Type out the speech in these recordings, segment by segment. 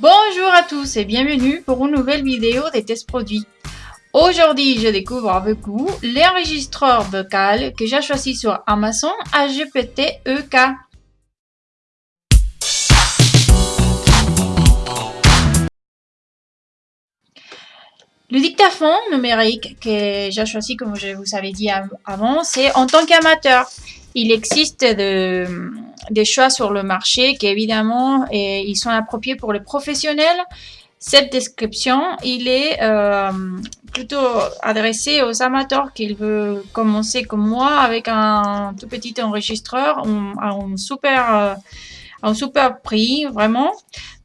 Bonjour à tous et bienvenue pour une nouvelle vidéo des tests produits. Aujourd'hui, je découvre avec vous l'enregistreur vocal que j'ai choisi sur Amazon AGPT EK. Le dictaphone numérique que j'ai choisi, comme je vous avais dit avant, c'est en tant qu'amateur. Il existe des choix sur le marché qui évidemment ils sont appropriés pour les professionnels. Cette description, il est euh, plutôt adressé aux amateurs qui veulent commencer comme moi avec un tout petit enregistreur à un super, euh, un super prix, vraiment.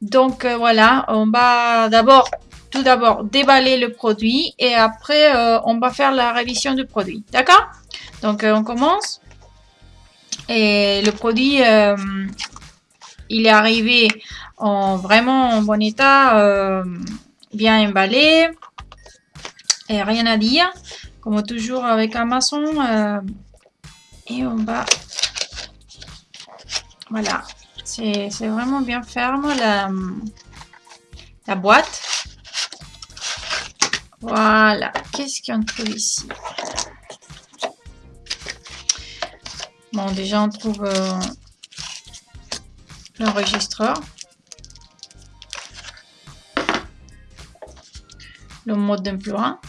Donc euh, voilà, on va d'abord tout d'abord déballer le produit et après on va faire la révision du produit. D'accord? Donc on commence. Et le produit, euh, il est arrivé en vraiment en bon état, bien emballé. Et rien à dire. Comme toujours avec Amazon. et on va... Voilà. C'est vraiment bien ferme la, la boîte. Voilà. Qu'est-ce qu'on trouve ici? Bon, déjà, on trouve euh, l'enregistreur. Le mode d'emploi.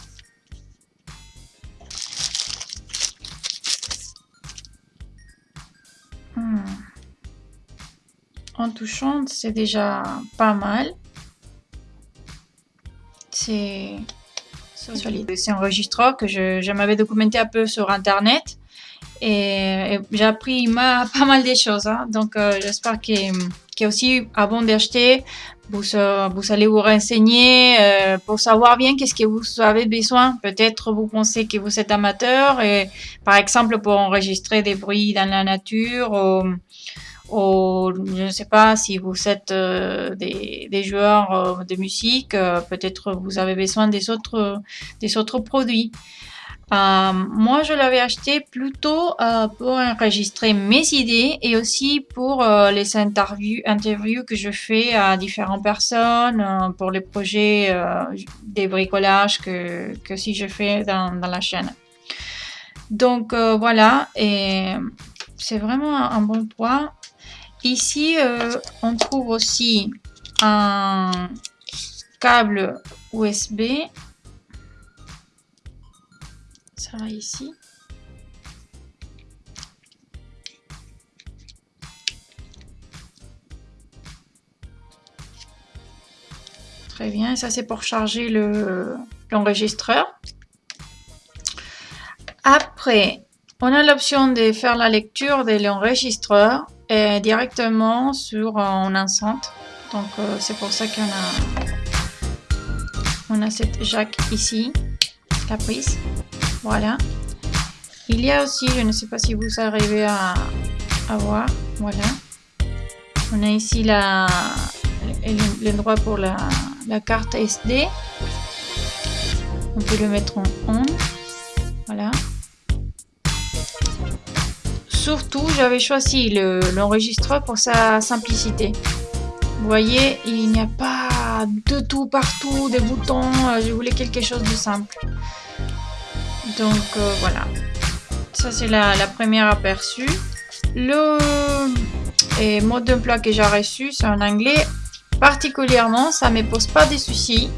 Hmm. En touchant, c'est déjà pas mal. C'est c'est un enregistreur que je, m'avais documenté un peu sur Internet et, j'ai appris pas mal de choses. Hein. Donc, euh, j'espère que, aussi, avant d'acheter, vous, euh, vous allez vous renseigner euh, pour savoir bien qu'est-ce que vous avez besoin. Peut-être vous pensez que vous êtes amateur et, par exemple, pour enregistrer des bruits dans la nature ou, ou je ne sais pas si vous êtes euh, des, des, joueurs euh, de musique, euh, peut-être vous avez besoin des autres, des autres produits. Moi, je l'avais acheté plutôt pour enregistrer mes idées et aussi pour les interviews, que je fais à différentes personnes, pour les projets des bricolages que, que si je fais dans, la chaîne. Donc voilà, et c'est vraiment un bon point. Ici, euh, on trouve aussi un câble USB. Ça va ici. Très bien, ça c'est pour charger l'enregistreur. Après, on a l'option de faire la lecture de l'enregistreur directement sur un enceinte. Donc euh, c'est pour ça qu'on a on a cette jack ici, la prise. Voilà. Il y a aussi, je ne sais pas si vous arrivez à, voir, voilà. On a ici l'endroit pour la, la carte SD. On peut le mettre en on. Voilà. Surtout, j'avais choisi l'enregistreur pour sa simplicité. Vous voyez, il n'y a pas de tout partout, des boutons. Euh, je voulais quelque chose de simple. Donc euh, voilà. Ça, c'est la, première aperçu. Le mode d'emploi que j'ai reçu, c'est en anglais. Particulièrement, ça ne me pose pas de soucis.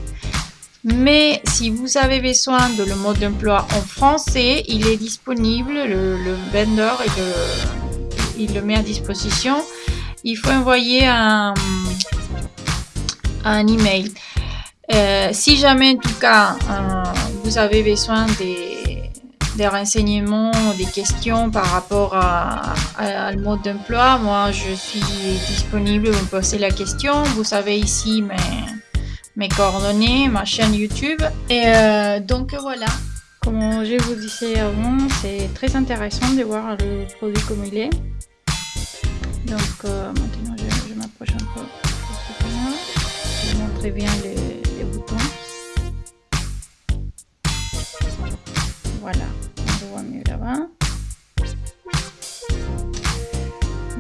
Mais si vous avez besoin de le mode d'emploi en français, il est disponible, le, vendor il le, met à disposition. Il faut envoyer un, un email. Euh, si jamais en tout cas euh, vous avez besoin des, des, renseignements, des questions par rapport à, le mode d'emploi, moi je suis disponible, vous posez la question. Vous savez ici, mais mes coordonnées, ma chaîne YouTube. Et euh, donc voilà, comme je vous disais avant, c'est très intéressant de voir le produit comme il est. Donc euh, maintenant je, m'approche un peu Je vais montrer bien les, boutons. Voilà,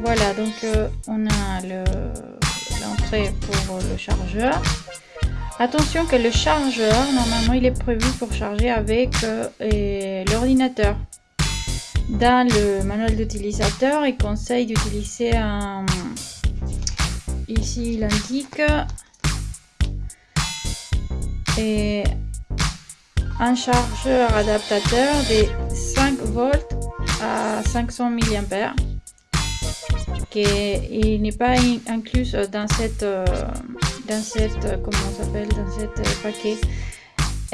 Voilà, donc euh, on a d'entrée pour le chargeur. Attention que le chargeur, normalement, il est prévu pour charger avec euh, l'ordinateur. Dans le manuel d'utilisateur, il conseille d'utiliser un... Ici, il indique... Et un chargeur adaptateur de 5 volts à 500 mAh qui n'est pas inclus dans cette euh, dans cette comment s'appelle dans cette paquet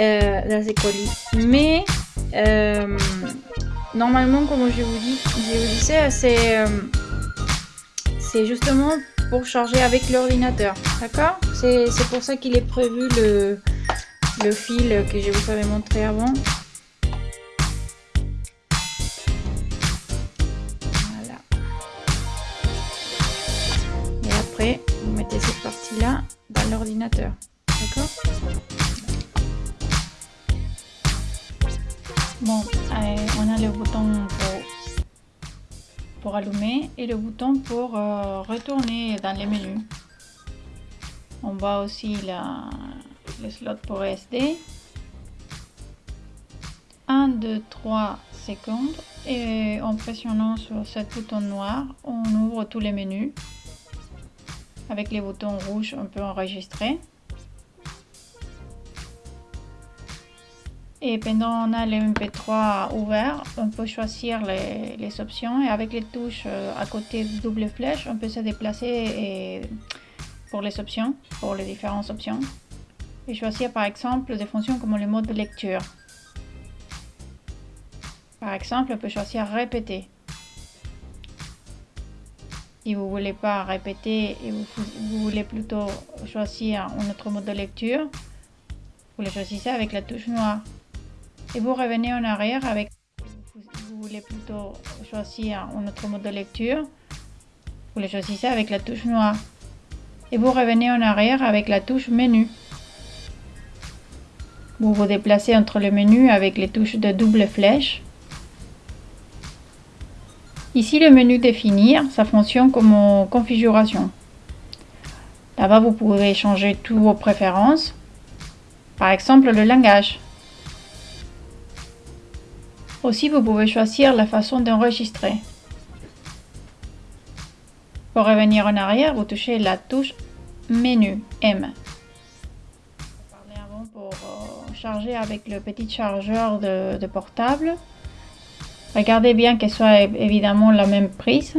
euh, dans ces colis. Mais euh, normalement comme je vous dis disais c'est euh, c'est justement pour charger avec l'ordinateur d'accord? C'est pour ça qu'il est prévu le le fil que je vous avais montré avant. Voilà. Et après vous mettez cette partie là dans l'ordinateur. D'accord? Bon allez, on a le bouton pour, pour allumer et le bouton pour euh, retourner dans les menus. On voit aussi la, le slot pour SD 1 2 3 secondes. Et en pressionnant sur ce bouton noir on ouvre tous les menus. Avec les boutons rouges on peut enregistrer. Et pendant on a le mp3 ouvert on peut choisir les, options. Et avec les touches euh, à côté double flèche on peut se déplacer pour les options pour les différentes options et choisir par exemple des fonctions comme le mode de lecture. Par exemple, on peut choisir répéter. Si vous voulez pas répéter et vous, vous, voulez plutôt choisir un autre mode de lecture, vous le choisissez avec la touche noire. Et vous revenez en arrière avec vous voulez plutôt choisir un autre mode de lecture, vous le choisissez avec la touche noire. Et vous revenez en arrière avec la touche menu. Vous vous déplacez entre le menu avec les touches de double flèche. Ici, le menu définir, ça fonctionne comme configuration. Là-bas, vous pouvez changer toutes vos préférences. Par exemple, le langage. Aussi, vous pouvez choisir la façon d'enregistrer. Pour revenir en arrière, vous touchez la touche Menu M avec le petit chargeur de, de portable. Regardez bien qu'elle soit évidemment la même prise.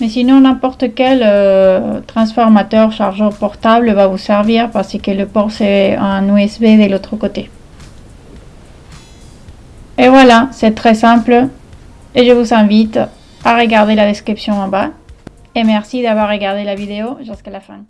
Mais sinon, n'importe quel euh, transformateur chargeur portable va vous servir parce que le port c'est un USB de l'autre côté. Et voilà, c'est très simple. Et je vous invite à regarder la description en bas. Et merci d'avoir regardé la vidéo jusqu'à la fin.